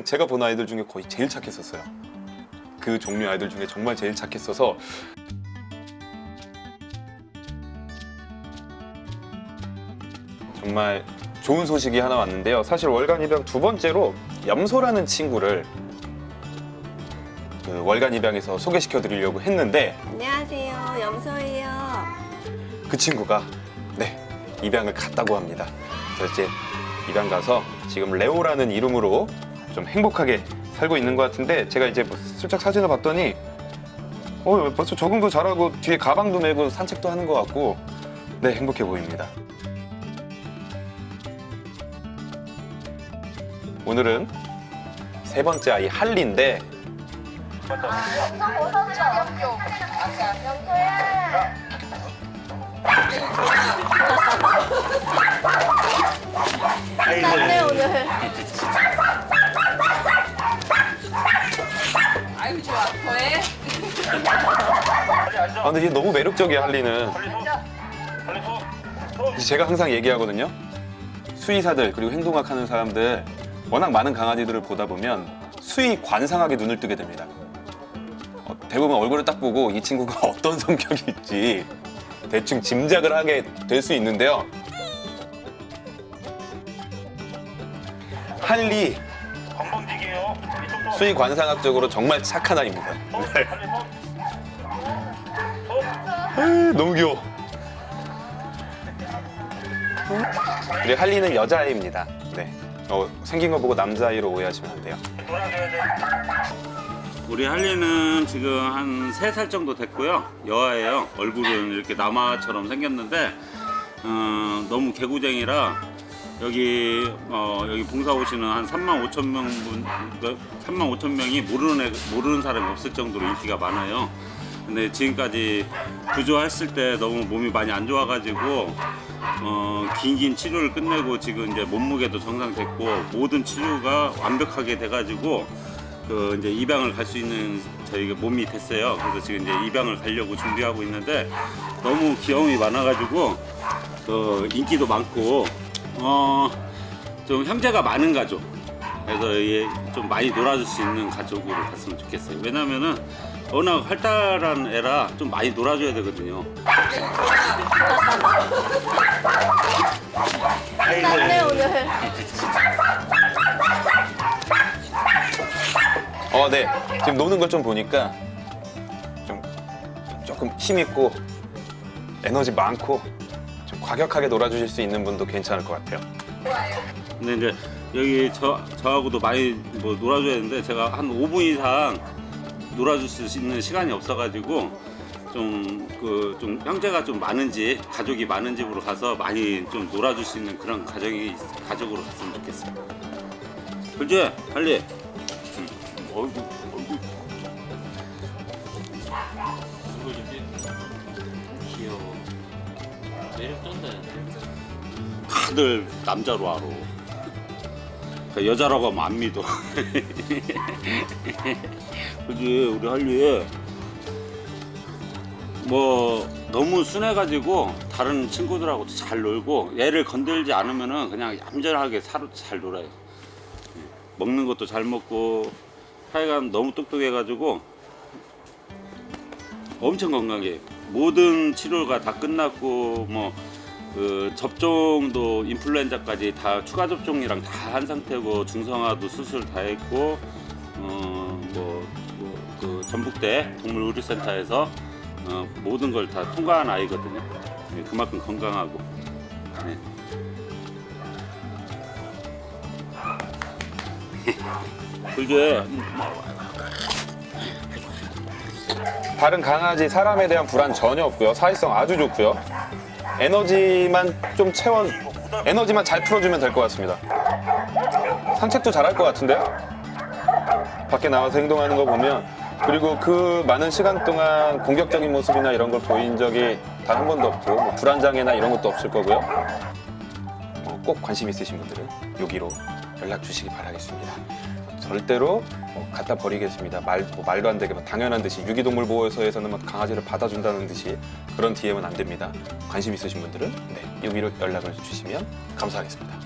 할리는 제가 본 아이들 중에 거의 제일 착했었어요. 그 종류 아이들 중에 정말 제일 착했어서 정말 좋은 소식이 하나 왔는데요. 사실 월간 입양 두 번째로 염소라는 친구를 그 월간 입양에서 소개시켜 드리려고 했는데 안녕하세요. 염소예요. 그 친구가 네 입양을 갔다고 합니다. 그래서 이제 입양 가서 지금 레오라는 이름으로 좀 행복하게 살고 있는 것 같은데 제가 이제 뭐 슬쩍 사진을 봤더니 어 벌써 적응도 잘하고 뒤에 가방도 메고 산책도 하는 것 같고 네 행복해 보입니다. 오늘은 세 번째 아이 할리인데 네 아 근데 얘 너무 매력적이야 할리는. 제가 항상 얘기하거든요. 수의사들 그리고 행동학 하는 사람들 워낙 많은 강아지들을 보다 보면 수의 관상하게 눈을 뜨게 됩니다. 어, 대부분 얼굴을 딱 보고 이 친구가 어떤 성격일지 대충 짐작을 하게 될 수 있는데요. 할리. 수의 관상학적으로 정말 착한 아이입니다. 네. 에이, 너무 귀여워 우리 할리는 여자아이입니다 네. 어, 생긴 거 보고 남자아이로 오해하시면 안 돼요. 우리 할리는 지금 한 세 살 정도 됐고요. 여아예요. 얼굴은 이렇게 남아처럼 생겼는데 어, 너무 개구쟁이라 여기 어, 여기 봉사 오시는 한 3만 5천 명 분, 3만 5천 명이 모르는 애, 모르는 사람이 없을 정도로 인기가 많아요. 근데 지금까지 구조했을 때 너무 몸이 많이 안 좋아가지고 어, 긴긴 치료를 끝내고 지금 이제 몸무게도 정상됐고 모든 치료가 완벽하게 돼가지고 그 이제 입양을 갈 수 있는 저희가 몸이 됐어요. 그래서 지금 이제 입양을 가려고 준비하고 있는데 너무 귀여움이 많아가지고 그 인기도 많고 어 좀 형제가 많은 가족. 그래서 얘좀 많이 놀아줄 수 있는 가족으로 갔으면 좋겠어요. 왜냐면은 워낙 활달한 애라 좀 많이 놀아줘야 되거든요. 네 오늘. 어, 네. 지금 노는 걸 좀 보니까 좀 조금 힘 있고 에너지 많고 좀 과격하게 놀아주실 수 있는 분도 괜찮을 것 같아요. 근데 이제 여기 저, 저하고도 많이 뭐 놀아줘야 되는데 제가 한 5분 이상 놀아줄 수 있는 시간이 없어가지고 좀 그 좀 형제가 좀 많은 집 가족이 많은 집으로 가서 많이 좀 놀아줄 수 있는 그런 가정이 가족으로 갔으면 좋겠어요. 할리? 응. 어이구 어이구 귀여워. 매력 쩐다. 다들 남자로 알아. 그 여자라고 하면 안 믿어. 그지 우리 할리 뭐 너무 순해가지고 다른 친구들하고도 잘 놀고 얘를 건들지 않으면은 그냥 얌전하게 살, 잘 놀아요. 예. 먹는 것도 잘 먹고 하여간 너무 똑똑해가지고 엄청 건강해. 모든 치료가 다 끝났고 뭐 그 접종도 인플루엔자까지 다 추가 접종이랑 다 한 상태고 중성화도 수술 다 했고 어뭐그 전북대 동물의료센터에서 어, 모든 걸 다 통과한 아이거든요. 예, 그만큼 건강하고. 네. 그게 다른 강아지, 사람에 대한 불안 전혀 없고요. 사회성 아주 좋고요. 에너지만 좀 채워, 에너지만 잘 풀어주면 될 것 같습니다. 산책도 잘할 것 같은데요? 밖에 나와서 행동하는 거 보면 그리고 그 많은 시간 동안 공격적인 모습이나 이런 걸 보인 적이 단 한 번도 없고 뭐 불안장애나 이런 것도 없을 거고요. 어, 꼭 관심 있으신 분들은 여기로 연락 주시기 바라겠습니다. 절대로 뭐 갖다 버리겠습니다. 말, 뭐 말도 안 되게 막 당연한 듯이 유기동물 보호소에서는 막 강아지를 받아준다는 듯이 그런 DM은 안 됩니다. 관심 있으신 분들은 네, 여기로 연락을 주시면 감사하겠습니다.